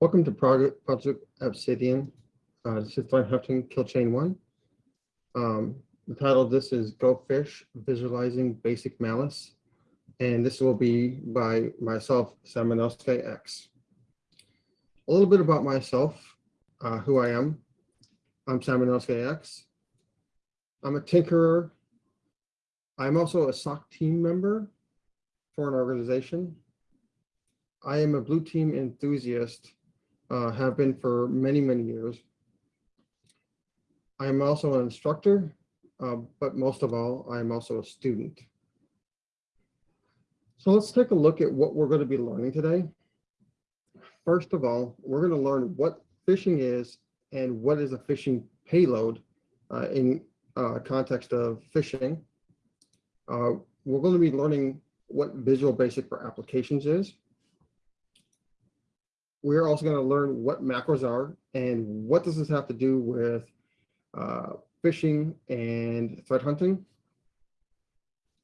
Welcome to Project, Obsidian. Uh, this is Hunting Kill Chain One. Um, the title of this is Go Fish Visualizing Basic Malice. And this will be by myself, Samanowski X. A little bit about myself, uh, who I am. I'm Samanowski X. I'm a tinkerer. I'm also a SOC team member for an organization. I am a blue team enthusiast, uh, have been for many, many years. I am also an instructor, uh, but most of all, I am also a student. So let's take a look at what we're going to be learning today. First of all, we're going to learn what phishing is and what is a phishing payload uh, in uh, context of phishing. Uh, we're going to be learning what Visual Basic for Applications is. We're also going to learn what macros are and what does this have to do with uh, phishing and threat hunting.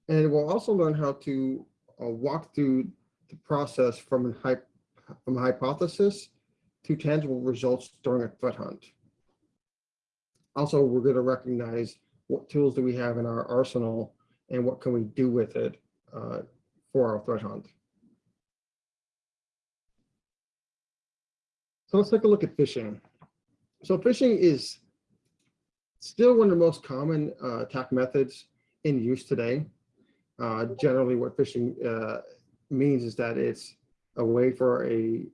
And we'll also learn how to uh, walk through the process from a, from a hypothesis to tangible results during a threat hunt. Also, we're going to recognize what tools do we have in our arsenal and what can we do with it uh, for our threat hunt. So let's take a look at phishing. So phishing is still one of the most common uh, attack methods in use today. Uh, generally, what phishing uh, means is that it's a way for a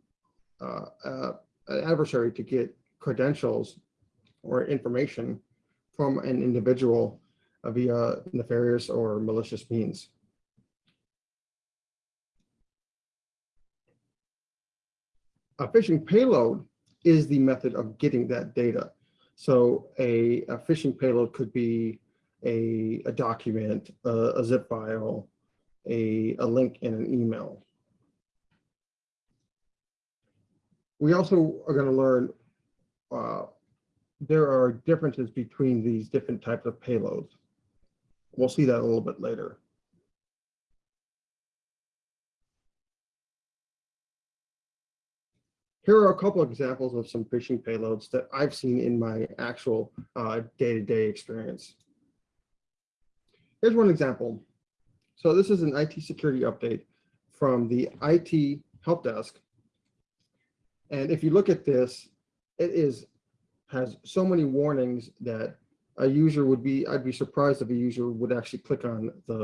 uh, uh, an adversary to get credentials or information from an individual via nefarious or malicious means. A phishing payload is the method of getting that data. So a, a phishing payload could be a, a document, a, a zip file, a, a link in an email. We also are going to learn uh, there are differences between these different types of payloads. We'll see that a little bit later. Here are a couple of examples of some phishing payloads that I've seen in my actual uh, day-to-day -day experience. Here's one example. So this is an IT security update from the IT help desk. And if you look at this, it is has so many warnings that a user would be, I'd be surprised if a user would actually click on the,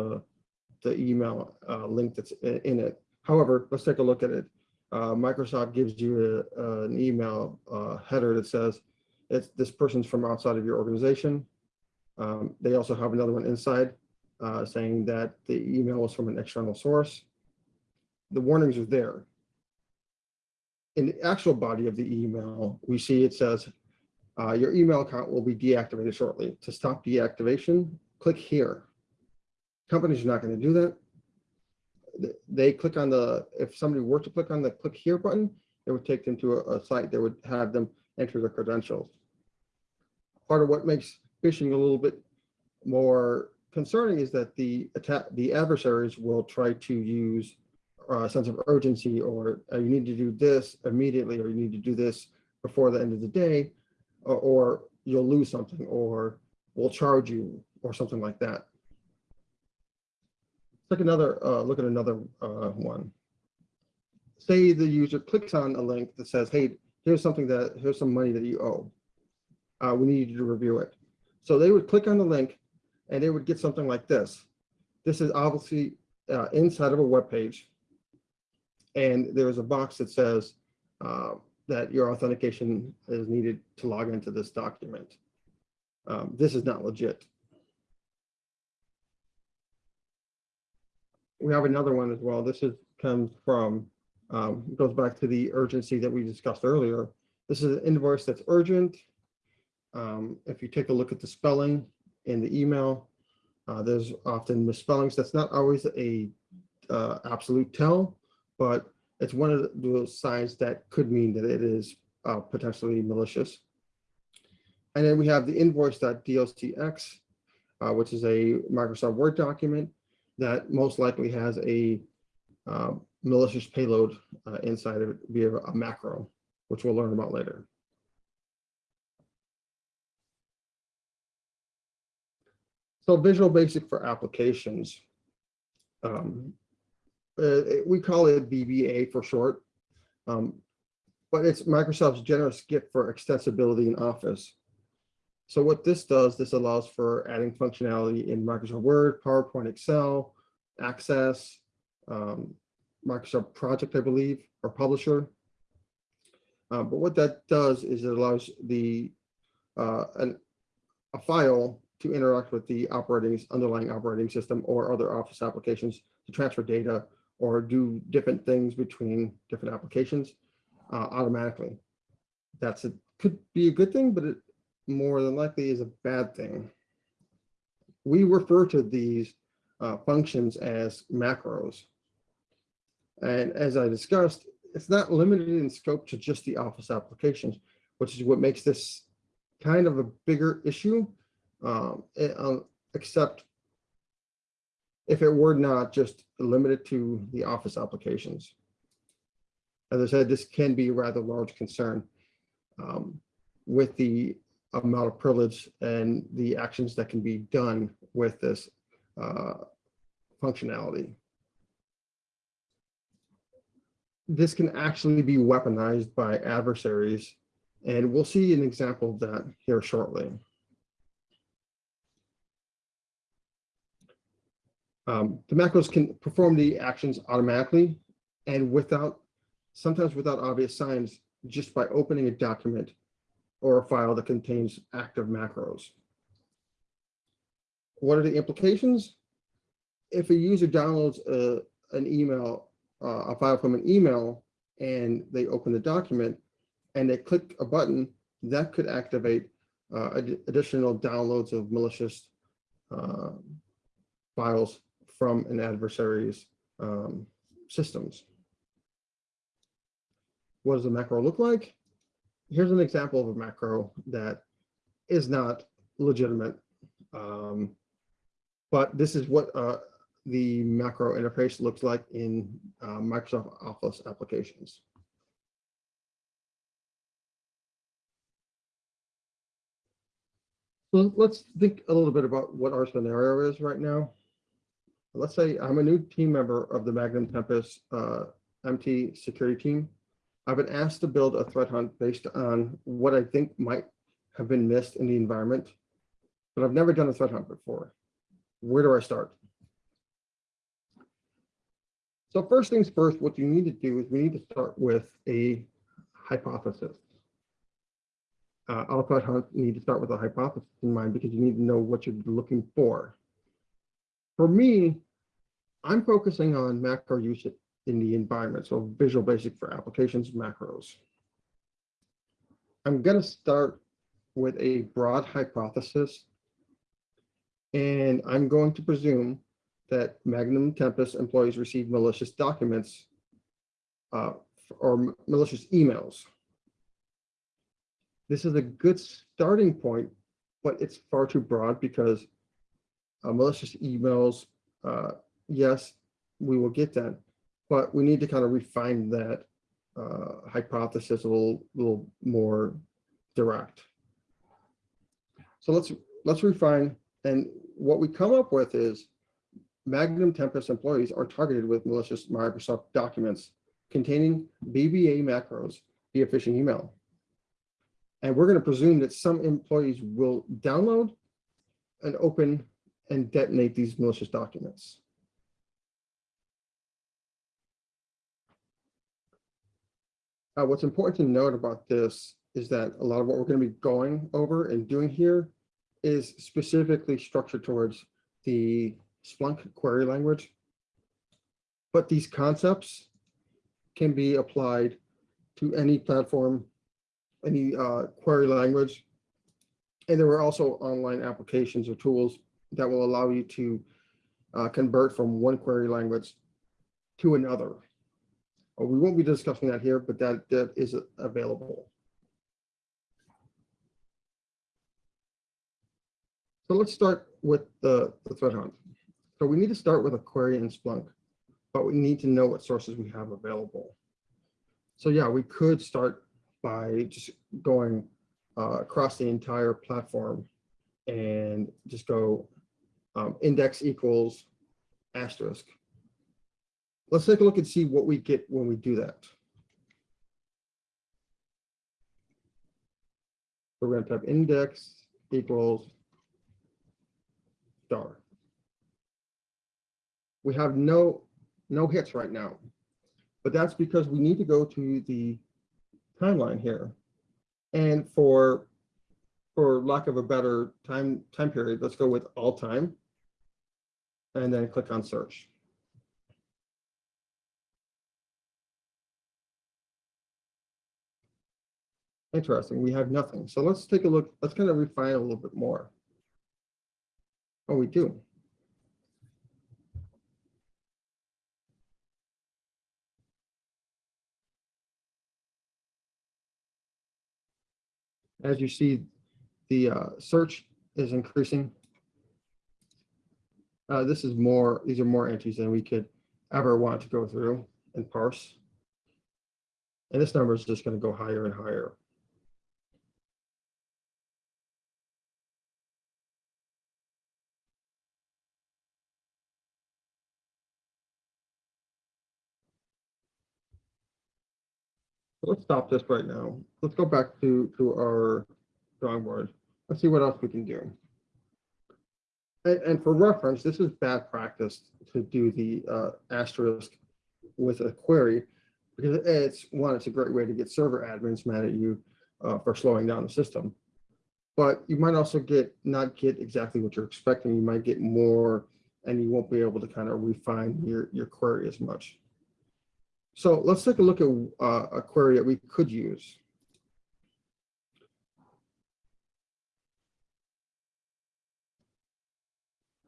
the email uh, link that's in it. However, let's take a look at it. Uh, Microsoft gives you a, a, an email uh, header that says it's this person's from outside of your organization. Um, they also have another one inside uh, saying that the email was from an external source. The warnings are there. In the actual body of the email, we see it says, uh, your email account will be deactivated shortly. To stop deactivation, click here. Companies are not going to do that. They click on the, if somebody were to click on the click here button, it would take them to a, a site that would have them enter their credentials. Part of what makes phishing a little bit more concerning is that the attack, the adversaries will try to use a sense of urgency or uh, you need to do this immediately or you need to do this before the end of the day or, or you'll lose something or we'll charge you or something like that. Let's take another uh, look at another uh, one. Say the user clicks on a link that says, hey, here's something that, here's some money that you owe. Uh, we need you to review it. So they would click on the link and they would get something like this. This is obviously uh, inside of a web page. And there's a box that says, uh, that your authentication is needed to log into this document. Um, this is not legit. We have another one as well. This is comes from, um, goes back to the urgency that we discussed earlier. This is an invoice that's urgent. Um, if you take a look at the spelling in the email, uh, there's often misspellings. That's not always a uh, absolute tell, but it's one of those signs that could mean that it is uh, potentially malicious. And then we have the invoice.docx, uh, which is a Microsoft Word document that most likely has a uh, malicious payload uh, inside of it via a macro. which we'll learn about later. So Visual Basic for applications. Um, uh, we call it VBA for short, um, but it's Microsoft's generous gift for extensibility in Office. So what this does, this allows for adding functionality in Microsoft Word, PowerPoint, Excel, Access, um, Microsoft Project, I believe, or Publisher. Uh, but what that does is it allows the uh, an, a file to interact with the operating underlying operating system or other Office applications to transfer data or do different things between different applications uh, automatically. That's a could be a good thing, but it more than likely is a bad thing. We refer to these uh, functions as macros. And as I discussed, it's not limited in scope to just the Office applications, which is what makes this kind of a bigger issue, um, eh, um, except if it were not just limited to the Office applications. As I said, this can be a rather large concern um, with the amount of privilege and the actions that can be done with this uh, functionality. This can actually be weaponized by adversaries, and we'll see an example of that here shortly. Um, the macros can perform the actions automatically and without, sometimes without obvious signs, just by opening a document or a file that contains active macros. What are the implications? If a user downloads a, an email, uh, a file from an email, and they open the document and they click a button, that could activate uh, ad additional downloads of malicious uh, files from an adversary's um, systems. What does the macro look like? Here's an example of a macro that is not legitimate. Um, but this is what uh, the macro interface looks like in uh, Microsoft Office applications. So let's think a little bit about what our scenario is right now. Let's say I'm a new team member of the Magnum Tempest uh, MT security team. I've been asked to build a threat hunt based on what I think might have been missed in the environment, but I've never done a threat hunt before. Where do I start? So first things first, what you need to do is we need to start with a hypothesis. Uh, all threat hunts need to start with a hypothesis in mind because you need to know what you're looking for. For me, I'm focusing on macro usage in the environment. So Visual Basic for applications, macros. I'm going to start with a broad hypothesis. And I'm going to presume that Magnum Tempest employees receive malicious documents uh, or malicious emails. This is a good starting point, but it's far too broad because uh, malicious emails, uh, yes, we will get that but we need to kind of refine that uh, hypothesis a little, little more direct. So let's let's refine, and what we come up with is Magnum Tempest employees are targeted with malicious Microsoft documents containing VBA macros via phishing email. And we're going to presume that some employees will download and open and detonate these malicious documents. Uh, what's important to note about this is that a lot of what we're going to be going over and doing here is specifically structured towards the Splunk query language. But these concepts can be applied to any platform, any uh, query language. And there are also online applications or tools that will allow you to uh, convert from one query language to another. We won't be discussing that here, but that, that is available. So let's start with the, the threat hunt. So we need to start with a query in Splunk, but we need to know what sources we have available. So yeah, we could start by just going uh, across the entire platform and just go um, index equals asterisk. Let's take a look and see what we get when we do that. We're going to type index equals star. We have no, no hits right now, but that's because we need to go to the timeline here. And for, for lack of a better time, time period, let's go with all time. And then click on search. Interesting, we have nothing. So let's take a look, let's kind of refine a little bit more. Oh, we do. As you see, the uh, search is increasing. Uh, this is more, these are more entries than we could ever want to go through and parse. And this number is just going to go higher and higher. Let's stop this right now. Let's go back to, to our drawing board. Let's see what else we can do. And, and for reference, this is bad practice to do the uh, asterisk with a query because it's one, it's a great way to get server admins mad at you uh, for slowing down the system. But you might also get not get exactly what you're expecting. You might get more and you won't be able to kind of refine your, your query as much. So let's take a look at uh, a query that we could use.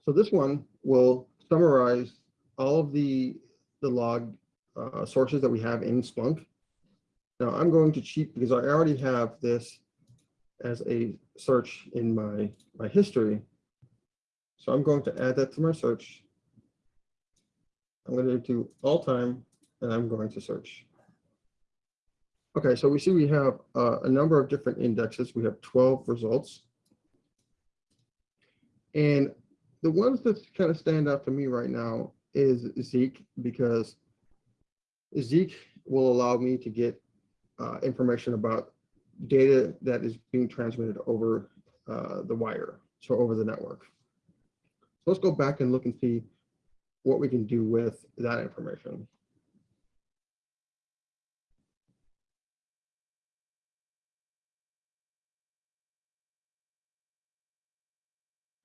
So this one will summarize all of the, the log uh, sources that we have in Splunk. Now I'm going to cheat because I already have this as a search in my, my history. So I'm going to add that to my search. I'm going to do all time and I'm going to search. Okay, so we see we have uh, a number of different indexes. We have 12 results. And the ones that kind of stand out to me right now is Zeek, because Zeek will allow me to get uh, information about data that is being transmitted over uh, the wire, so over the network. So let's go back and look and see what we can do with that information.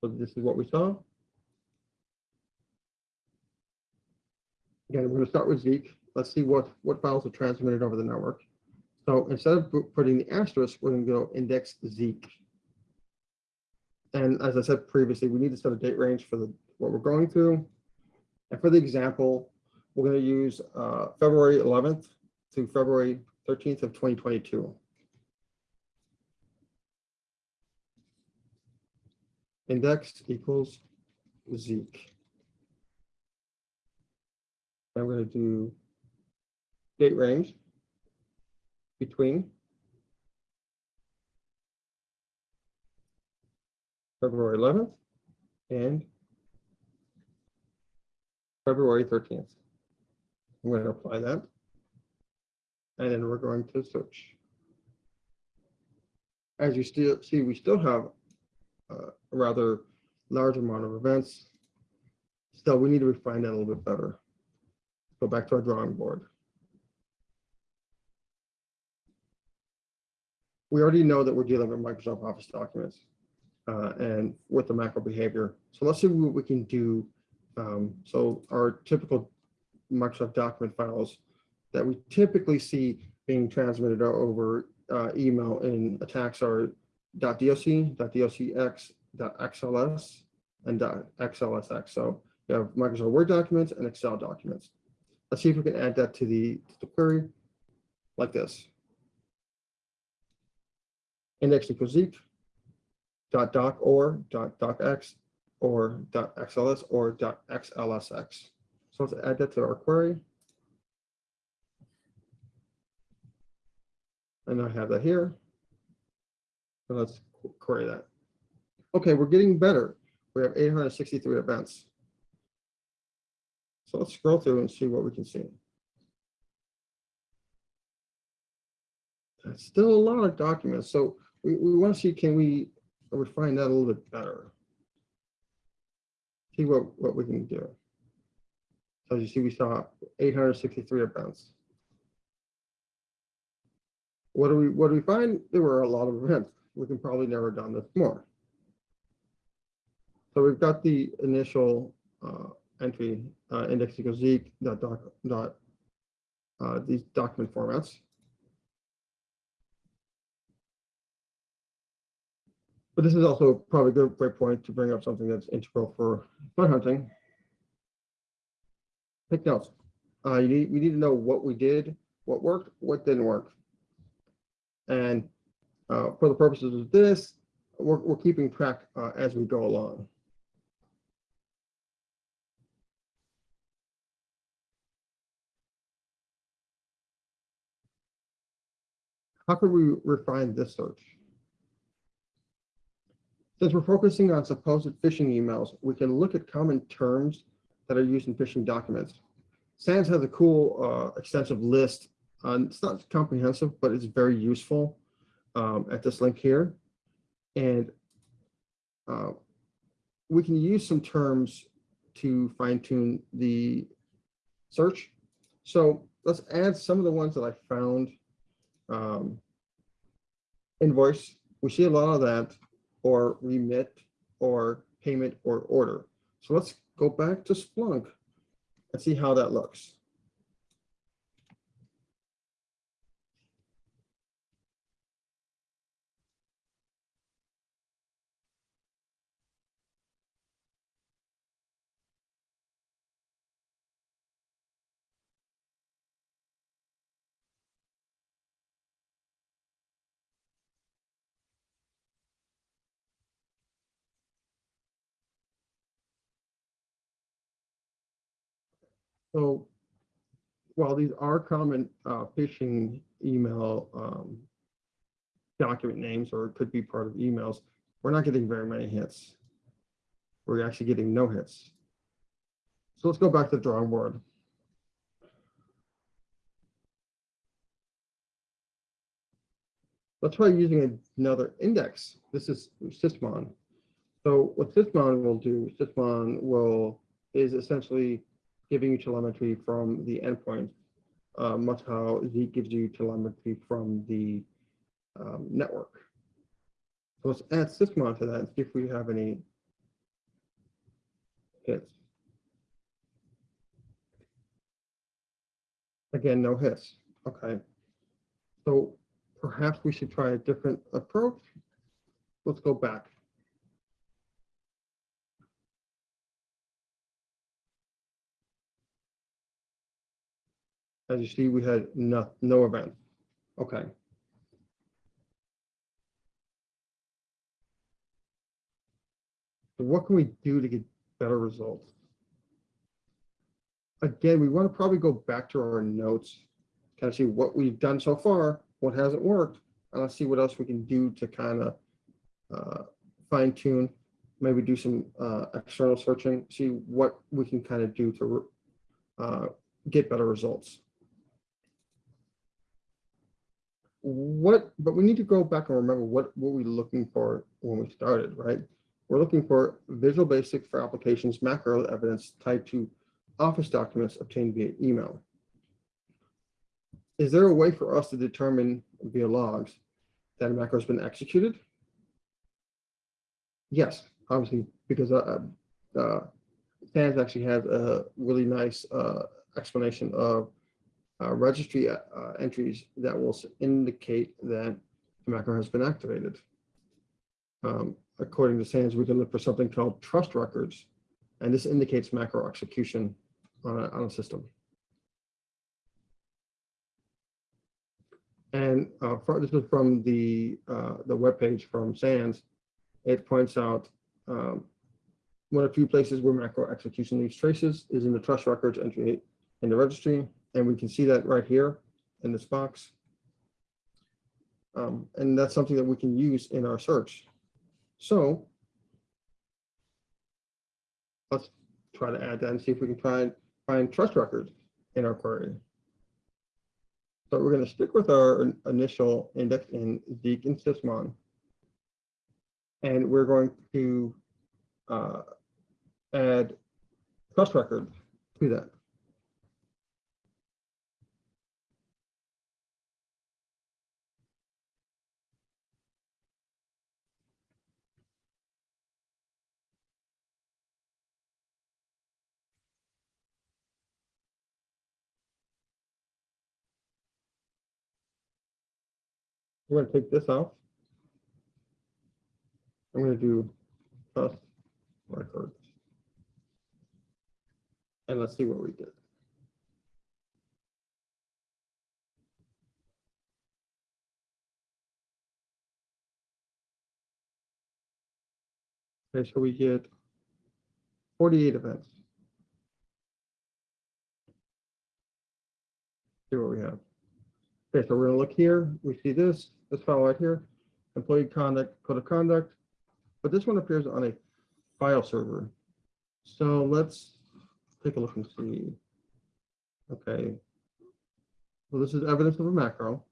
So this is what we saw. Again, we're going to start with Zeek. Let's see what, what files are transmitted over the network. So instead of putting the asterisk, we're going to go index Zeek. And as I said previously, we need to set a date range for the what we're going through. And for the example, we're going to use uh, February 11th to February 13th of 2022. Index equals Zeek. I'm going to do date range between February 11th and February 13th. I'm going to apply that. And then we're going to search. As you still see, we still have uh, a rather large amount of events. Still, we need to refine that a little bit better. Go back to our drawing board. We already know that we're dealing with Microsoft Office documents uh, and with the macro behavior. So let's see what we can do. Um, so our typical Microsoft document files that we typically see being transmitted over uh, email in attacks are .doc, dot .docx, dot .xls, and .xlsx. So you have Microsoft Word documents and Excel documents. Let's see if we can add that to the, to the query like this. Index equals Zeek, dot doc or dot docx or dot xls or dot xlsx. So let's add that to our query. And I have that here. So let's query that. Okay, we're getting better. We have 863 events. So let's scroll through and see what we can see. That's still a lot of documents. So we, we want to see, can we refine that a little bit better? See what, what we can do. So as you see, we saw 863 events. What do we, what do we find? There were a lot of events. We can probably narrow down this more. So we've got the initial uh, entry, uh, index equals Zeek, dot, doc, dot, uh, these document formats. But this is also probably a good great point to bring up something that's integral for fun hunting. Take notes. Uh, you need, we need to know what we did, what worked, what didn't work. And uh, for the purposes of this, we're, we're keeping track uh, as we go along. How could we refine this search? Since we're focusing on supposed phishing emails, we can look at common terms that are used in phishing documents. SANS has a cool uh, extensive list. Uh, it's not comprehensive, but it's very useful um, at this link here. And uh, we can use some terms to fine tune the search. So let's add some of the ones that I found. Um, invoice, we see a lot of that, or remit, or payment, or order. So let's go back to Splunk and see how that looks. So while these are common uh, phishing email um, document names, or could be part of emails, we're not getting very many hits. We're actually getting no hits. So let's go back to the drawing board. Let's try using another index. This is Sysmon. So what Sysmon will do, Sysmon will is essentially giving you telemetry from the endpoint, uh, much how Zeek gives you telemetry from the um, network. So let's add Sysmon to that and see if we have any hits. Again, no hits. Okay. So perhaps we should try a different approach. Let's go back. As you see, we had no, no event. Okay. So what can we do to get better results? Again, we want to probably go back to our notes, kind of see what we've done so far, what hasn't worked, and let's see what else we can do to kind of uh, fine tune, maybe do some uh, external searching, see what we can kind of do to uh, get better results. What, but we need to go back and remember what were we looking for when we started, right? We're looking for Visual Basic for applications macro evidence tied to Office documents obtained via email. Is there a way for us to determine via logs that a macro has been executed? Yes, obviously, because uh, uh, SANS actually has a really nice uh, explanation of uh, registry uh, entries that will indicate that the macro has been activated. Um, according to SANS, we can look for something called trust records, and this indicates macro execution on a, on a system. And uh, for, this is from the uh, the web page from SANS. It points out um, one of the few places where macro execution leaves traces is in the trust records entry in the registry. And we can see that right here in this box. Um, and that's something that we can use in our search. So let's try to add that and see if we can try and find trust records in our query. So we're going to stick with our initial index in Zeek and Sysmon. And we're going to uh, add trust records to that. We're going to take this off. I'm going to do plus records. And let's see what we get. Okay, so we get 48 events. See what we have. Okay, so we're gonna look here, we see this, this file right here, employee conduct, code of conduct, but this one appears on a file server. So let's take a look and see. Okay. Well, this is evidence of a macro.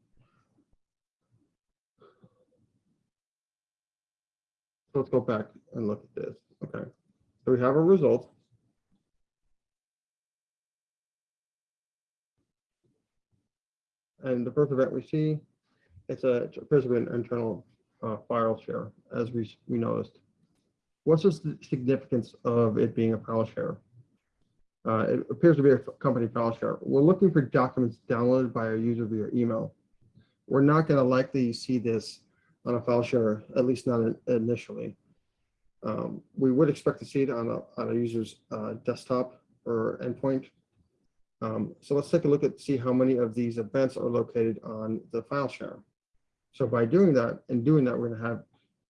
So let's go back and look at this. Okay. So we have a result. And the first event we see, it's a it appears to be an internal uh, file share, as we, we noticed. What's the significance of it being a file share? Uh, it appears to be a company file share. We're looking for documents downloaded by a user via email. We're not going to likely see this on a file share, at least not in- initially. Um, we would expect to see it on a, on a user's uh, desktop or endpoint. Um, so let's take a look at, see how many of these events are located on the file share. So by doing that and doing that, we're gonna have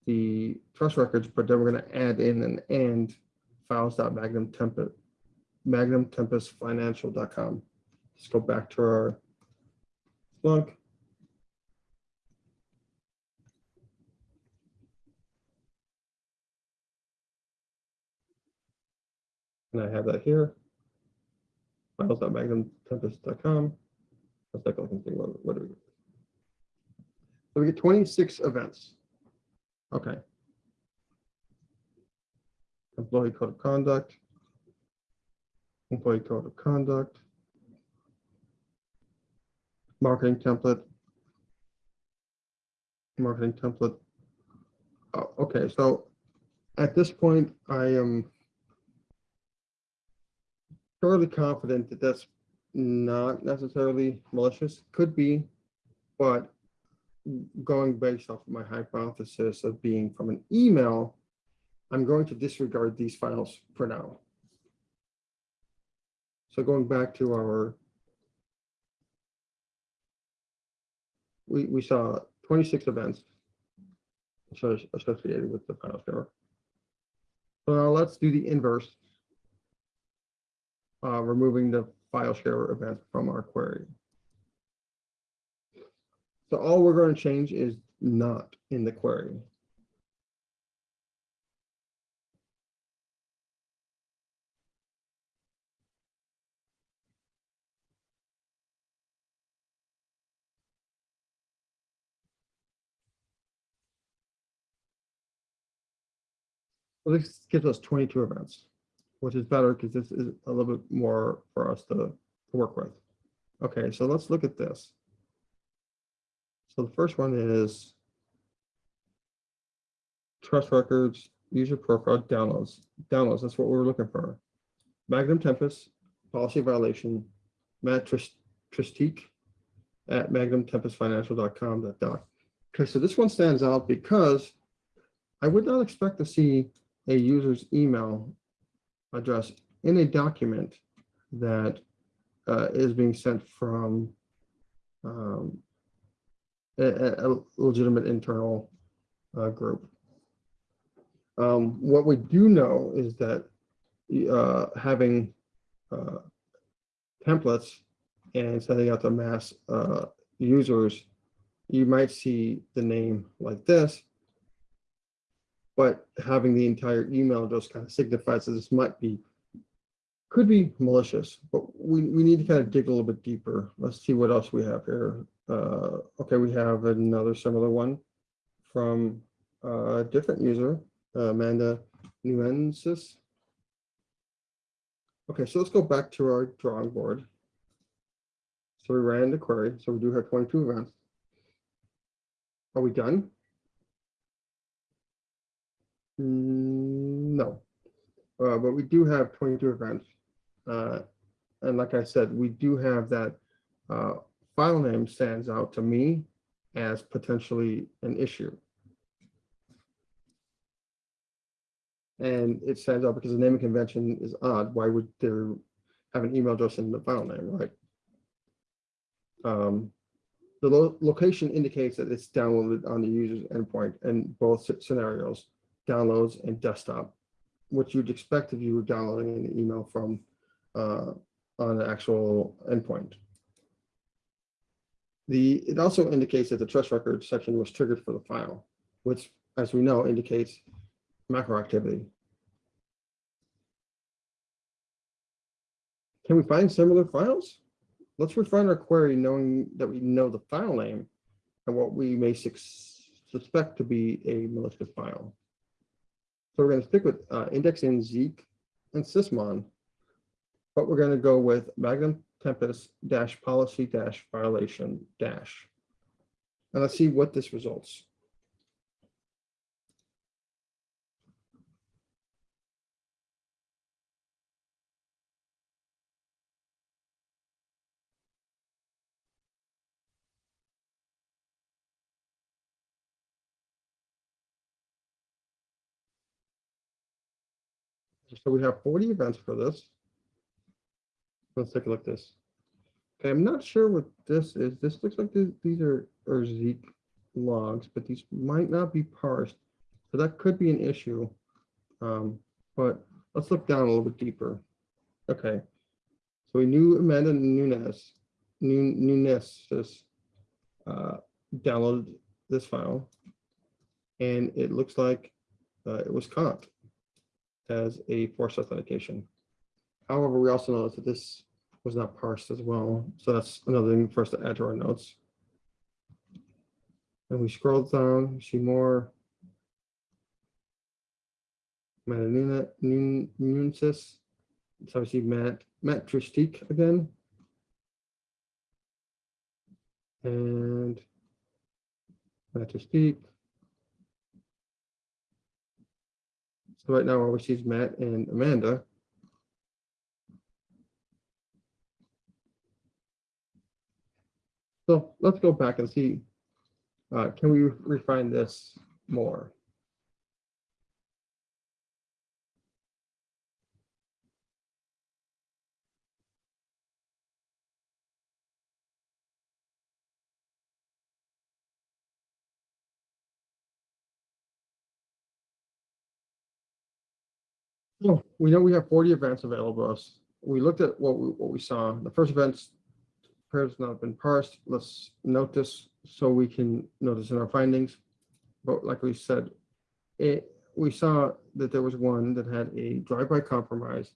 the trust records, but then we're gonna add in an and files.magnum template, magnum tempest financial.com. Let's go back to our Splunk. And I have that here. Files.magnumtempest.com. And see what, what do we get. So we get 26 events. Okay. Employee code of conduct. Employee code of conduct. Marketing template. Marketing template. Oh, okay, so at this point, I am fairly confident that that's not necessarily malicious, could be, but going based off my hypothesis of being from an email, I'm going to disregard these files for now. So going back to our, we, we saw 26 events so- associated with the file share. So now let's do the inverse uh, removing the file share event from our query. So all we're going to change is not in the query. Well, this gives us 22 events, which is better because this is a little bit more for us to, to work with. Okay, so let's look at this. So the first one is trust records, user profile downloads. Downloads, that's what we're looking for. Magnum Tempest, policy violation, Matt Tris- Tristique at magnumtempestfinancial.com. Doc. Okay, so this one stands out because I would not expect to see a user's email address in a document that uh, is being sent from um, a, a- legitimate internal uh, group. Um, What we do know is that uh, having uh, templates and sending out to mass uh, users you might see the name like this. But having the entire email just kind of signifies that this might be, could be malicious, but we, we need to kind of dig a little bit deeper. Let's see what else we have here. Uh, okay, we have another similar one from a different user, uh, Amanda Nuensis. Okay, so let's go back to our drawing board. So we ran the query, so we do have 22 events. Are we done? Mm, No, uh, but we do have 22 events. Uh, and like I said, we do have that uh, file name stands out to me as potentially an issue. And it stands out because the naming convention is odd. Why would there have an email address in the file name, right? Um, the lo- location indicates that it's downloaded on the user's endpoint in both scenarios, downloads and desktop, which you'd expect if you were downloading an email from uh, on the actual endpoint. The, it also indicates that the trust record section was triggered for the file, which, as we know, indicates macro activity. Can we find similar files? Let's refine our query knowing that we know the file name and what we may suspect to be a malicious file. So we're going to stick with uh, index in Zeek and Sysmon, but we're going to go with Magnum Tempest dash policy dash violation dash. And let's see what this results. So we have 40 events for this. Let's take a look at this. Okay, I'm not sure what this is. This looks like these, are, are Zeek logs, but these might not be parsed. So that could be an issue. Um, but let's look down a little bit deeper. Okay. So we knew Amanda Nunes, Nu- Nunes, uh, downloaded this file. And it looks like uh, it was caught as a forced authentication. However, we also noticed that this was not parsed as well. So that's another thing for us to add to our notes. And we scroll down, see more. Matt Nunsis. We see Matt, Matt Tristique again. And Matt Tristique. So right now, see is Matt and Amanda. So let's go back and see, uh, can we refine this more? So we know we have 40 events available us. We looked at what we, what we saw. The first events has not been parsed. Let's note this so we can notice in our findings. But like we said, it, we saw that there was one that had a drive-by compromise.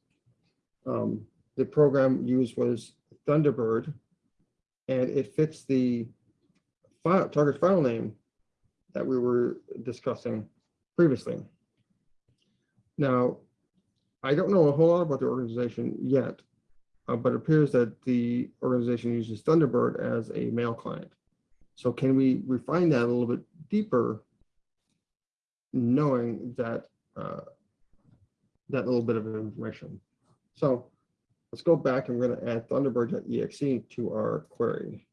Um, the program used was Thunderbird, and it fits the file, target file name that we were discussing previously. Now, I don't know a whole lot about the organization yet, uh, but it appears that the organization uses Thunderbird as a mail client. So can we refine that a little bit deeper, knowing that uh, that little bit of information? So let's go back and we're going to add Thunderbird.exe to our query.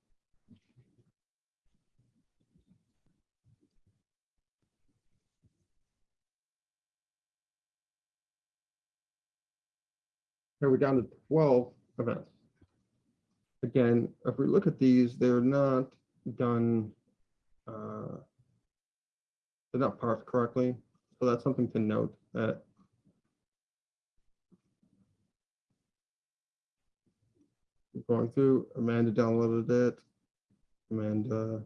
We're down to 12 events. Again, if we look at these, they're not done, uh, they're not parsed correctly. So that's something to note that going through, Amanda downloaded it. Amanda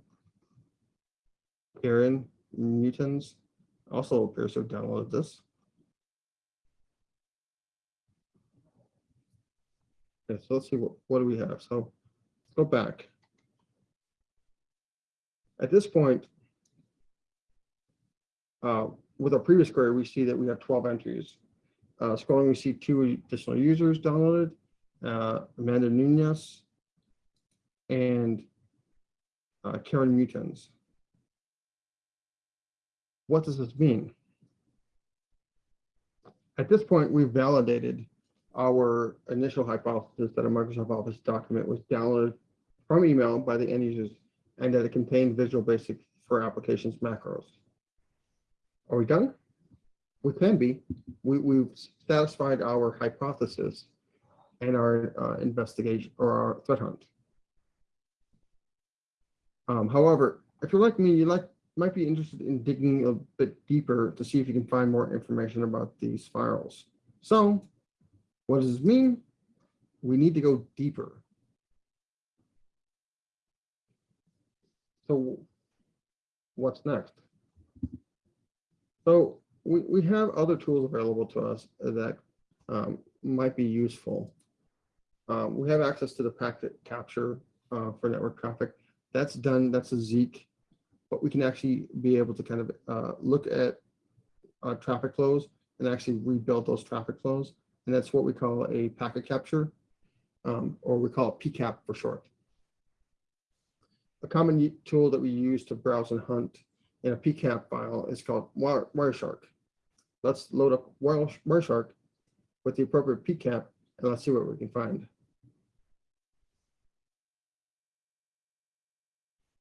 Karen Newtons also appears to have downloaded this. Okay, so let's see, what, what do we have? So go back. At this point, uh, with our previous query, we see that we have 12 entries. Uh, scrolling, we see two additional users downloaded, uh, Amanda Nunez and uh, Karen Mutons. What does this mean? At this point, we've validated our initial hypothesis that a Microsoft Office document was downloaded from email by the end users and that it contained Visual Basic for applications macros. Are we done? We can be. We, we've satisfied our hypothesis and our uh, investigation or our threat hunt. Um, however, if you're like me, you like might be interested in digging a bit deeper to see if you can find more information about these files. So what does this mean? We need to go deeper. So what's next? So we, we have other tools available to us that um, might be useful. Um, we have access to the packet capture uh, for network traffic. That's done, that's a Zeek, but we can actually be able to kind of uh, look at uh, traffic flows and actually rebuild those traffic flows. And that's what we call a packet capture, um, or we call it PCAP for short. A common tool that we use to browse and hunt in a PCAP file is called Wireshark. Let's load up Wireshark with the appropriate PCAP and let's see what we can find.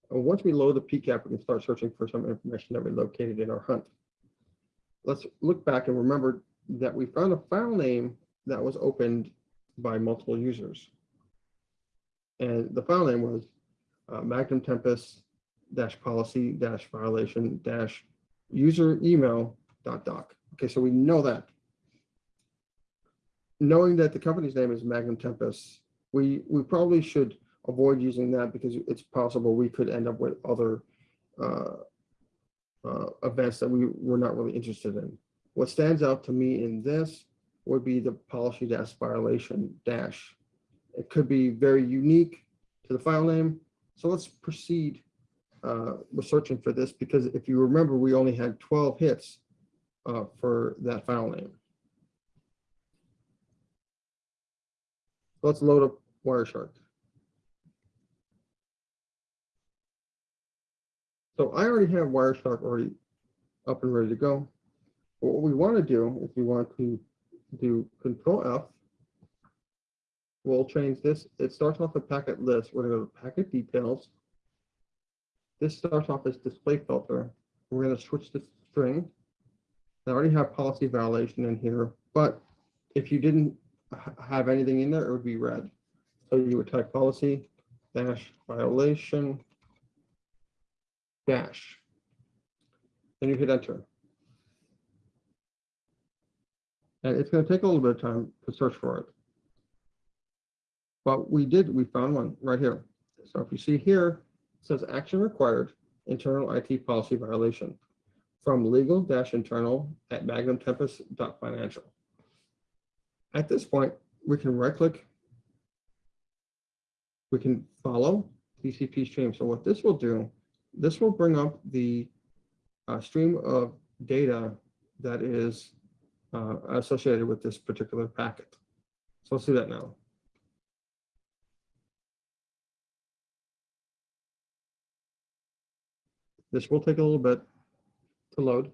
Once we load the PCAP, we can start searching for some information that we located in our hunt. Let's look back and remember that we found a file name that was opened by multiple users. And the file name was uh, Magnum Tempest dash policy dash violation dash user email dot doc. Okay, so we know that. Knowing that the company's name is Magnum Tempest, we, we probably should avoid using that because it's possible we could end up with other uh, uh, events that we were not really interested in. What stands out to me in this would be the policy dash violation dash. It could be very unique to the file name. So let's proceed uh, with searching for this because if you remember, we only had 12 hits uh, for that file name. Let's load up Wireshark. So I already have Wireshark already up and ready to go. What we want to do is we want to do Control F. We'll change this. It starts off a packet list. We're going to go to packet details. This starts off as display filter. We're going to switch to string. I already have policy violation in here, but if you didn't have anything in there, it would be red. So you would type policy dash violation dash. Then you hit enter. And it's going to take a little bit of time to search for it. But we did, we found one right here. So if you see here, it says action required, internal IT policy violation from legal-internal at magnumtempest.financial. At this point, we can right click. We can follow TCP stream. So what this will do this will bring up the uh, stream of data that is uh, associated with this particular packet. So let's do that now. This will take a little bit to load.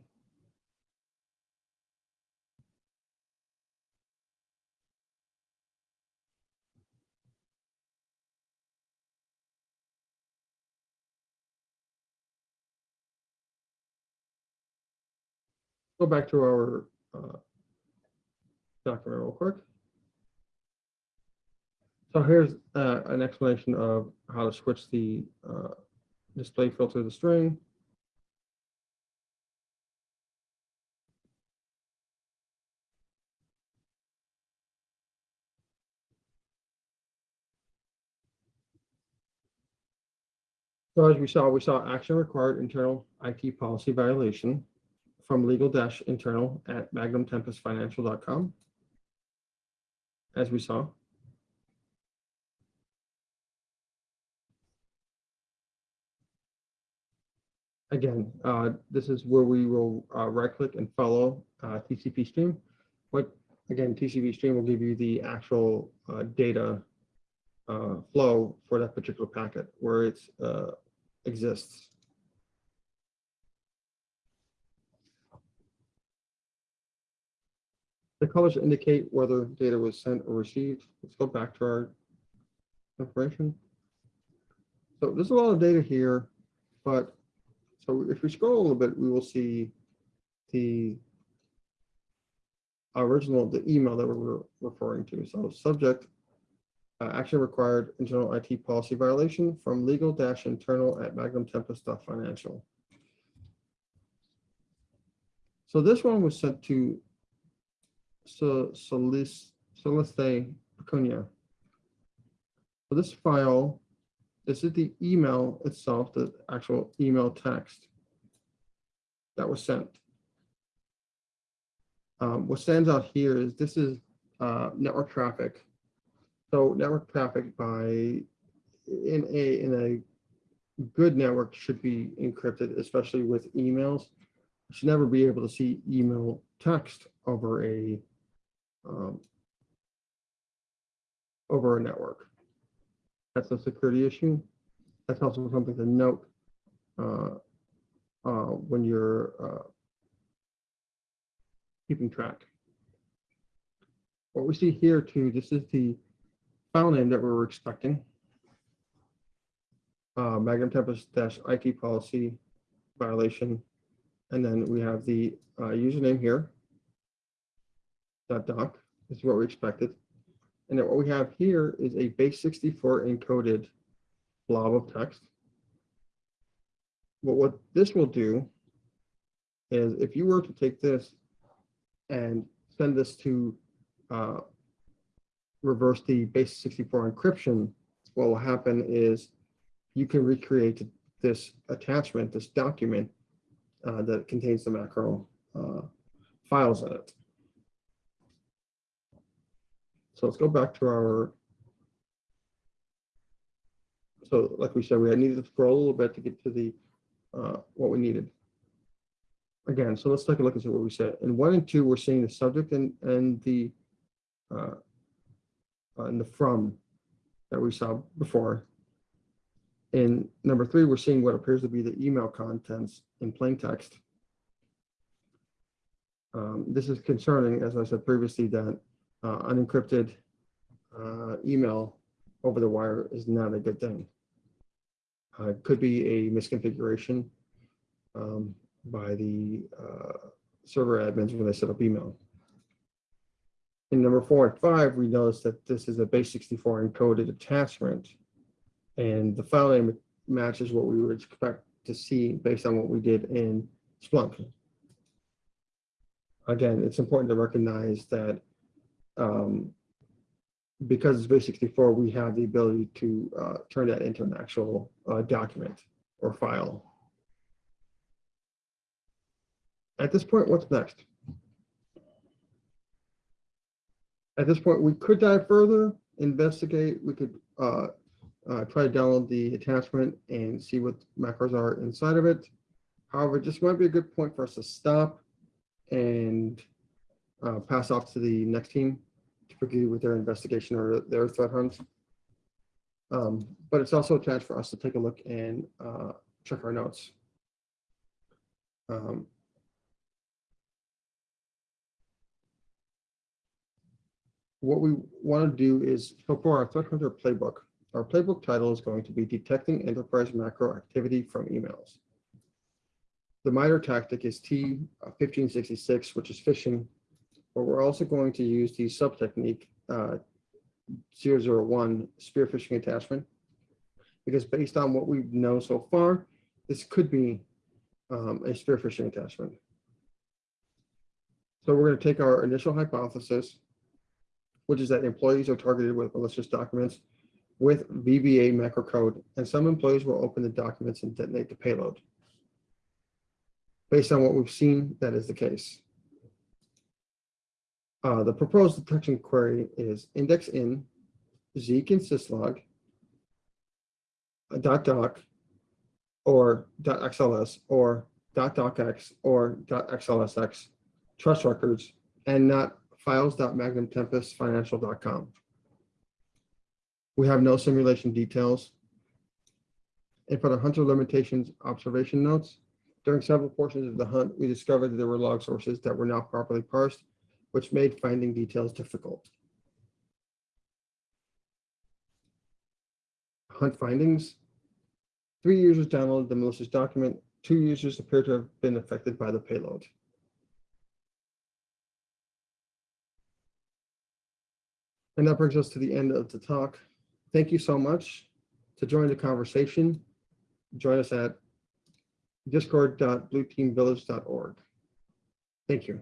go back to our uh, document real quick. So here's uh, an explanation of how to switch the uh, display filter to the string. So as we saw, we saw action required internal IT policy violation from legal dash internal at magnumtempestfinancial.com. As we saw. Again, uh, this is where we will uh, right click and follow uh, TCP stream. What, again, TCP stream will give you the actual uh, data uh, flow for that particular packet where it uh, exists. The colors indicate whether data was sent or received. Let's go back to our information. So there's a lot of data here, but so if we scroll a little bit, we will see the original, the email that we were referring to. So subject, uh, action required internal IT policy violation from legal dash internal at magnumtempest.financial. So this one was sent to say Acuna. So this file, this is the email itself, the actual email text that was sent. Um, what stands out here is this is uh, network traffic. So network traffic by in a in a good network should be encrypted, especially with emails. You should never be able to see email text over a um, over a network. That's a security issue. That's also something to note uh, uh, when you're uh, keeping track. What we see here too, this is the file name that we were expecting. Uh, Magnum Tempest dash IT policy violation. And then we have the uh, username here. Dot doc, this is what we expected. And then what we have here is a base 64 encoded blob of text. But what this will do is if you were to take this and send this to uh, reverse the base 64 encryption, what will happen is you can recreate this attachment, this document uh, that contains the macro uh, files in it. So let's go back to our. So like we said, we had needed to scroll a little bit to get to the uh, what we needed. Again, so let's take a look and see what we said. In one and two, we're seeing the subject and and the uh, and the from that we saw before. In number three, we're seeing what appears to be the email contents in plain text. Um, this is concerning, as I said previously, that uh, unencrypted uh, email over the wire is not a good thing. Uh, it could be a misconfiguration um, by the uh, server admins when they set up email. In number four and five, we notice that this is a base 64 encoded attachment, and the file name matches what we would expect to see based on what we did in Splunk. Again, it's important to recognize that um, because it's base 64, we have the ability to uh, turn that into an actual uh, document or file. At this point, what's next? At this point, we could dive further, investigate. We could uh, uh, try to download the attachment and see what macros are inside of it. However, just might be a good point for us to stop and uh, pass off to the next team to proceed with their investigation or their threat hunt. Um, but it's also a chance for us to take a look and uh, check our notes. Um, what we want to do is, so for our threat hunter playbook, our playbook title is going to be detecting enterprise macro activity from emails. The MITRE tactic is T1566, which is phishing but we're also going to use the sub-technique uh, 001 spear phishing attachment because based on what we know so far, this could be um, a spear phishing attachment. So we're going to take our initial hypothesis, which is that employees are targeted with malicious documents. with VBA macrocode, and some employees will open the documents and detonate the payload. Based on what we've seen, that is the case. Uh, the proposed detection query is index in Zeek and syslog, dot doc, or dot XLS, or dot docx, or dot XLSX, trust records, and not files.magnumtempestfinancial.com. We have no simulation details. For the hunter limitations observation notes, during several portions of the hunt, we discovered that there were log sources that were not properly parsed, which made finding details difficult. Hunt findings. Three users downloaded the malicious document. Two users appear to have been affected by the payload. And that brings us to the end of the talk. Thank you so much. To join the conversation, join us at discord.blueteamvillage.org. Thank you.